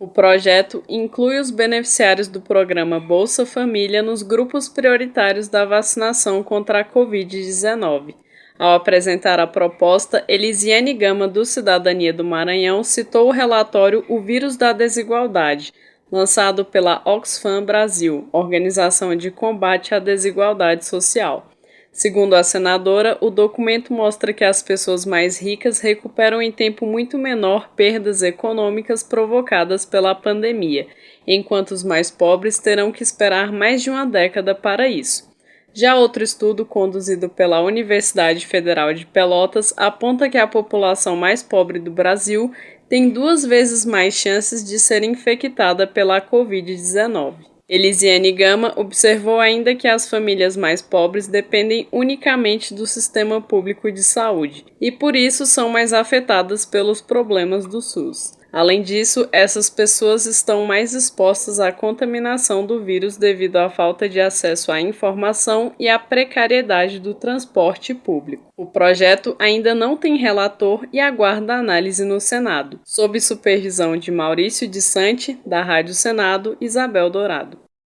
O projeto inclui os beneficiários do programa Bolsa Família nos grupos prioritários da vacinação contra a Covid-19. Ao apresentar a proposta, Elisiane Gama, do Cidadania do Maranhão, citou o relatório O Vírus da Desigualdade, lançado pela Oxfam Brasil, organização de combate à desigualdade social. Segundo a senadora, o documento mostra que as pessoas mais ricas recuperam em tempo muito menor perdas econômicas provocadas pela pandemia, enquanto os mais pobres terão que esperar mais de uma década para isso. Já outro estudo conduzido pela Universidade Federal de Pelotas aponta que a população mais pobre do Brasil tem duas vezes mais chances de ser infectada pela Covid-19. Elisiane Gama observou ainda que as famílias mais pobres dependem unicamente do sistema público de saúde e, por isso, são mais afetadas pelos problemas do SUS. Além disso, essas pessoas estão mais expostas à contaminação do vírus devido à falta de acesso à informação e à precariedade do transporte público. O projeto ainda não tem relator e aguarda análise no Senado, sob supervisão de Maurício de Sante, da Rádio Senado, Isabel Dourado.